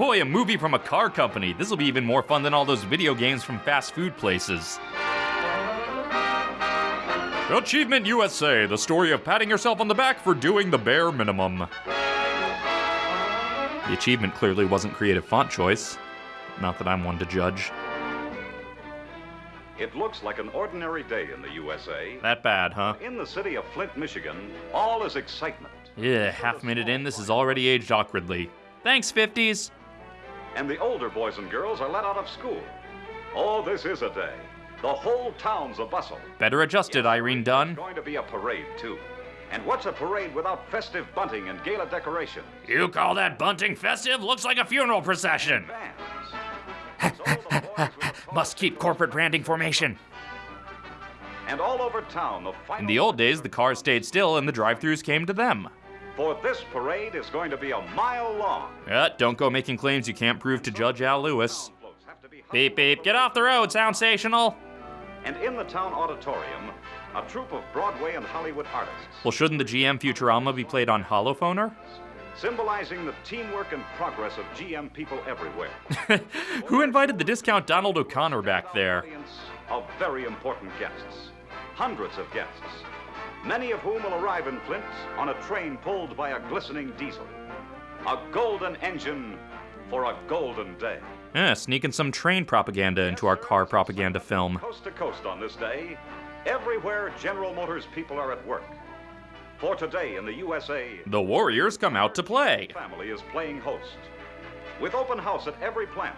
Boy, a movie from a car company. This will be even more fun than all those video games from fast food places. Achievement USA, the story of patting yourself on the back for doing the bare minimum. The achievement clearly wasn't creative font choice. Not that I'm one to judge. It looks like an ordinary day in the USA. That bad, huh? In the city of Flint, Michigan, all is excitement. Yeah, half minute in, this is already aged awkwardly. Thanks, 50s. And the older boys and girls are let out of school. Oh, this is a day. The whole town's a bustle. Better adjusted, Irene Dunne. There's going to be a parade, too. And what's a parade without festive bunting and gala decoration? You call that bunting festive? Looks like a funeral procession. Bands. So the boys with the Must keep corporate branding formation. And all over town, the In the old days, the cars stayed still and the drive-thrus came to them. For this parade is going to be a mile long. Uh, don't go making claims you can't prove to Judge Al Lewis. Beep beep, get off the road, sound stational. And in the town auditorium, a troupe of Broadway and Hollywood artists, Well, shouldn't the GM Futurama be played on holophonor? symbolizing the teamwork and progress of GM people everywhere. Who invited the discount Donald O'Connor back there? Of very important guests, hundreds of guests, many of whom will arrive in Flint on a train pulled by a glistening diesel. A golden engine for a golden day. Yeah, sneaking some train propaganda into our car propaganda film. Coast to coast on this day, everywhere General Motors people are at work. For today in the USA, The Warriors come out to play. family is playing host, with open house at every plant.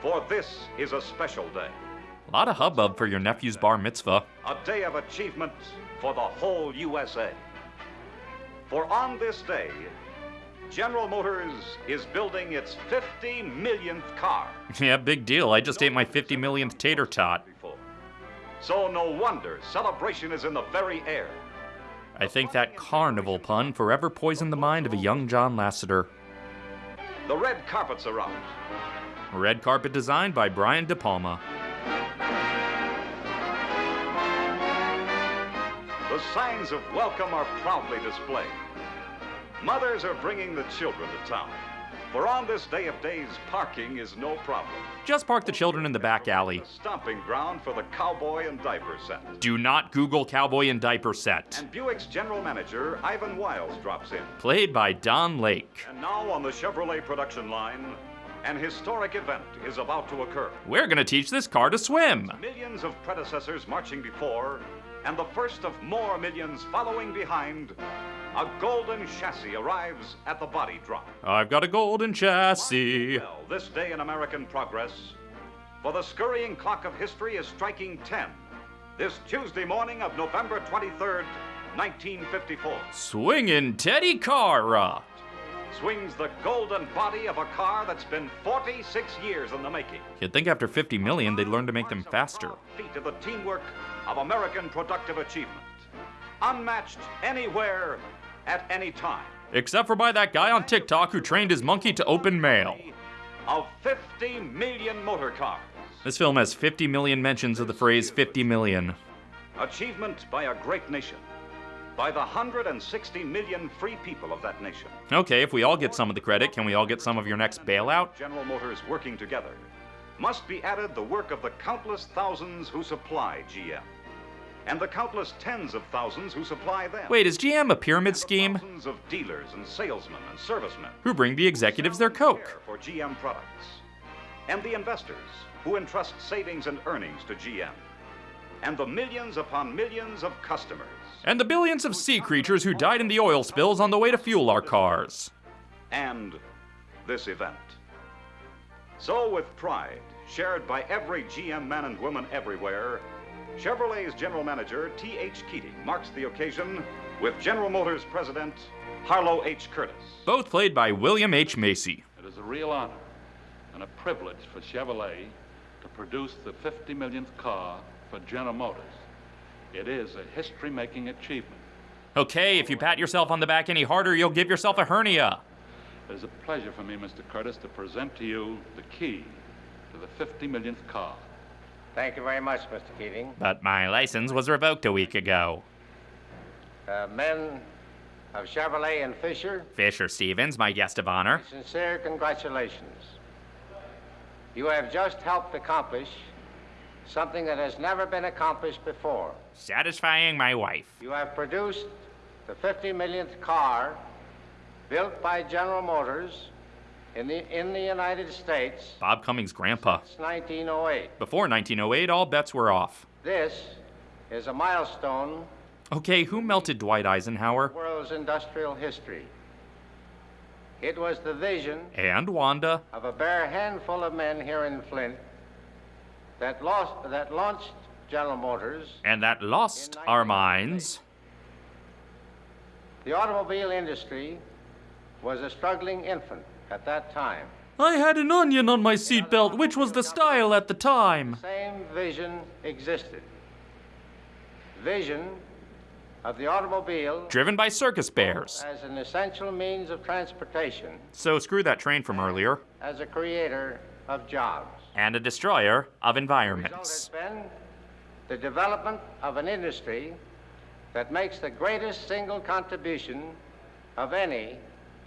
For this is a special day, A lot of hubbub for your nephew's bar mitzvah. a day of achievement for the whole USA. For on this day, General Motors is building its 50 millionth car. Yeah, big deal. I just ate my 50 millionth tater tot. So no wonder celebration is in the very air. I think that carnival pun forever poisoned the mind of a young John Lasseter. The red carpets are out. Red carpet designed by Brian De Palma. The signs of welcome are proudly displayed. Mothers are bringing the children to town. For on this day of days, parking is no problem. Just park the children in the back alley. The stomping ground for the cowboy and diaper set. Do not Google cowboy and diaper set. And Buick's general manager, Ivan Wiles, drops in. Played by Don Lake. And now on the Chevrolet production line, an historic event is about to occur. We're gonna teach this car to swim. Millions of predecessors marching before, and the first of more millions following behind, a golden chassis arrives at the body drop. I've got a golden chassis. Well, this day in American progress, for the scurrying clock of history is striking 10. This Tuesday morning of November 23rd, 1954, Swingin' Teddy Cara. Swings the golden body of a car that's been 46 years in the making. You'd think after 50 million they'd learn to make them faster. Feat of the teamwork of American productive achievement. Unmatched anywhere at any time. Except for by that guy on TikTok who trained his monkey to open mail. Of 50 million motor cars. This film has 50 million mentions of the phrase 50 million. Achievement by a great nation. By the 160 million free people of that nation. Okay, if we all get some of the credit, can we all get some of your next bailout? General Motors working together. Must be added the work of the countless thousands who supply GM. And the countless tens of thousands who supply them. Wait, is GM a pyramid scheme? Thousands of dealers and salesmen and servicemen. Who bring the executives their Coke? For GM products. And the investors who entrust savings and earnings to GM. And the millions upon millions of customers. And the billions of sea creatures who died in the oil spills on the way to fuel our cars. and this event. So, with pride, shared by every GM man and woman everywhere, Chevrolet's general manager, T.H. Keating, marks the occasion with General Motors president, Harlow H. Curtice. Both played by William H. Macy. It is a real honor and a privilege for Chevrolet to produce the 50 millionth car for General Motors. It is a history making achievement. Okay, if you pat yourself on the back any harder, you'll give yourself a hernia. It is a pleasure for me, Mr. Curtice, to present to you the key to the 50 millionth car. Thank you very much, Mr. Keating. But my license was revoked a week ago. Uh, men, of Chevrolet and Fisher, Fisher Stevens, my guest of honor. sincere congratulations. You have just helped accomplish something that has never been accomplished before. Satisfying my wife. You have produced the 50 millionth car built by General Motors in the, in the United States Bob Cummings' grandpa. since 1908. Before 1908, all bets were off. This is a milestone Okay, who melted Dwight Eisenhower? world's industrial history. It was the vision And Wanda. of a bare handful of men here in Flint that, lost, that launched General Motors. And that lost our minds. The automobile industry was a struggling infant at that time. I had an onion on my seatbelt, which was the style at the time. Same vision existed. Vision of the automobile Driven by circus bears. as an essential means of transportation, So screw that train from earlier. as a creator of jobs. And a destroyer of The result has environments. been the development of an industry that makes the greatest single contribution of any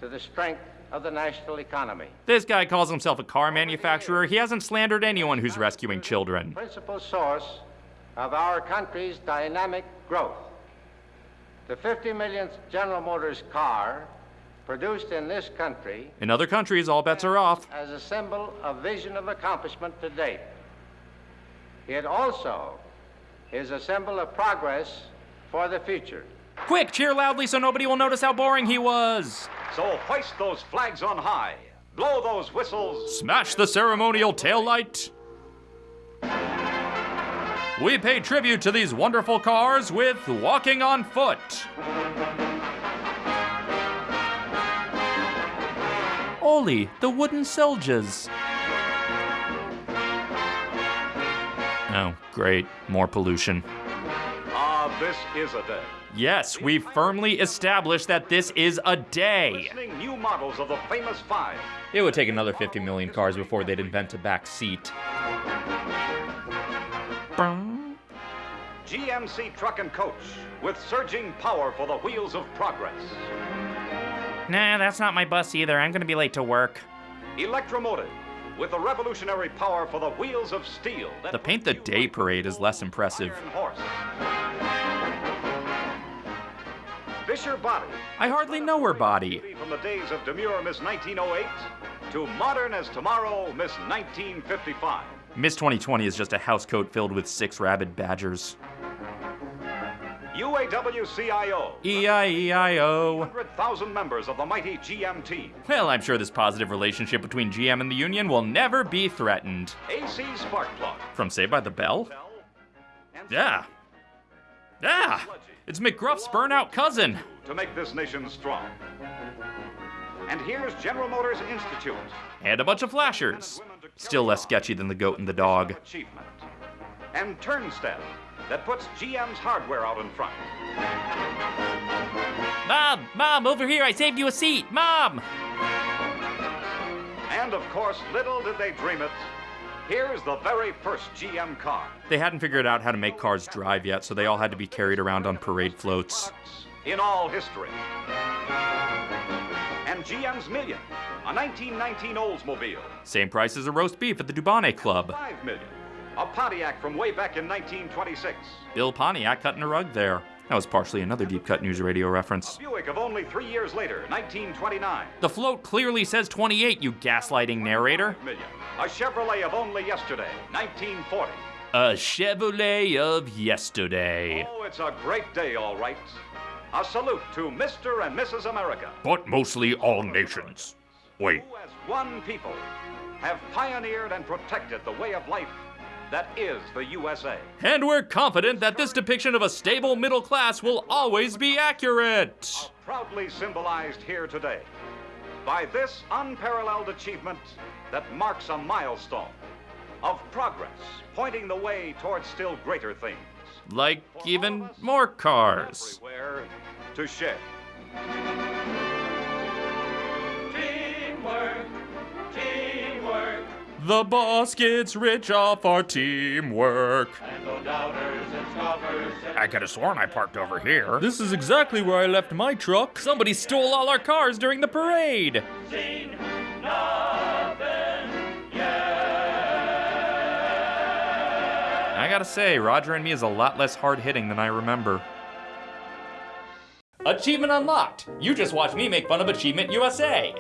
to the strength of the national economy. This guy calls himself a car manufacturer. He hasn't slandered anyone who's rescuing children. Principal source of our country's dynamic growth. The 50 millionth General Motors car produced in this country In other countries, all bets are off. as a symbol of vision of accomplishment to date. It also is a symbol of progress for the future. Quick, cheer loudly so nobody will notice how boring he was. So hoist those flags on high. Blow those whistles. Smash the ceremonial taillight. We pay tribute to these wonderful cars with Walking on Foot. The wooden soldiers. Oh, great. More pollution. Ah, this is a day. Yes, we've firmly established that this is a day. New models of the famous five. It would take another 50 million cars before they'd invent a back seat. GMC truck and coach with surging power for the wheels of progress. Nah, that's not my bus either. I'm gonna be late to work. Electromotive with the revolutionary power for the wheels of steel. that The Paint the Day parade is less impressive. iron horse. Fisher Body. I hardly know her body. From the days of demure Miss 1908 to modern as tomorrow Miss 1955. Miss 2020 is just a housecoat filled with six rabid badgers. UAW-CIO. E E-I-E-I-O. 100,000 members of the mighty GM team. Well, I'm sure this positive relationship between GM and the union will never be threatened. AC Spark Plug. From Saved by the Bell? Bell, Yeah. Yeah! It's McGruff's burnout cousin. to make this nation strong. And here's General Motors Institute. And a bunch of flashers. Still less sketchy than the goat and the dog. Achievement. And Turnstep that puts GM's hardware out in front. Mom! Mom, over here! I saved you a seat! Mom! And of course, little did they dream it. Here's the very first GM car. They hadn't figured out how to make cars drive yet, so they all had to be carried around on parade floats. in all history. And GM's Million, a 1919 Oldsmobile. Same price as a roast beef at the Dubonnet Club. 5 million, a Pontiac from way back in 1926. Bill Pontiac cutting a rug there. That was partially another Deep Cut News Radio reference. Buick of only three years later, 1929. The float clearly says 28, you gaslighting narrator. Million, a Chevrolet of only yesterday, 1940. A Chevrolet of yesterday. Oh, it's a great day, all right. A salute to Mr. and Mrs. America, But mostly all nations. Wait, who as one people have pioneered and protected the way of life that is the USA. and we're confident that this depiction of a stable middle class will always be accurate. proudly symbolized here today by this unparalleled achievement that marks a milestone of progress, pointing the way towards still greater things. Like even more cars. To share. The boss gets rich off our teamwork. I could have sworn I parked over here. This is exactly where I left my truck. Somebody stole all our cars during the parade. I gotta say, Roger and me is a lot less hard hitting than I remember. Achievement unlocked! You just watched me make fun of Achievement USA.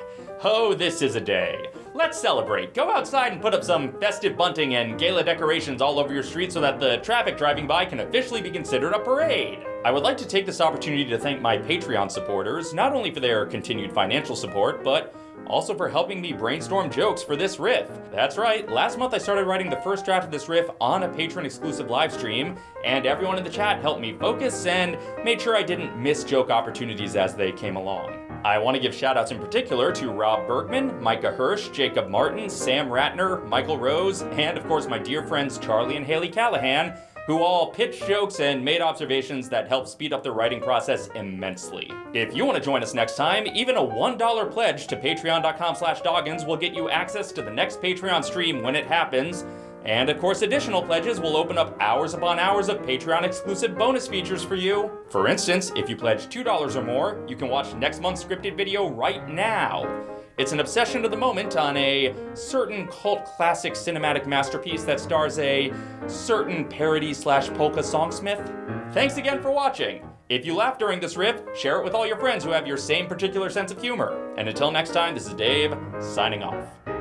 Oh, this is a day. Let's celebrate. Go outside and put up some festive bunting and gala decorations all over your street so that the traffic driving by can officially be considered a parade. I would like to take this opportunity to thank my Patreon supporters, not only for their continued financial support, but also for helping me brainstorm jokes for this riff. That's right, last month I started writing the first draft of this riff on a patron exclusive live stream, and everyone in the chat helped me focus and made sure I didn't miss joke opportunities as they came along. I want to give shoutouts in particular to Rob Bergman, Micah Hirsch, Jacob Martin, Sam Ratner, Michael Rose, and of course my dear friends Charlie and Haley Callahan, who all pitched jokes and made observations that helped speed up the writing process immensely. If you want to join us next time, even a $1 pledge to patreon.com slash doggins will get you access to the next Patreon stream when it happens, and of course, additional pledges will open up hours upon hours of Patreon exclusive bonus features for you. For instance, if you pledge $2 or more, you can watch next month's scripted video right now. It's an obsession of the moment on a certain cult classic cinematic masterpiece that stars a certain parody slash polka songsmith. Thanks again for watching. If you laughed during this riff, share it with all your friends who have your same particular sense of humor. And until next time, this is Dave, signing off.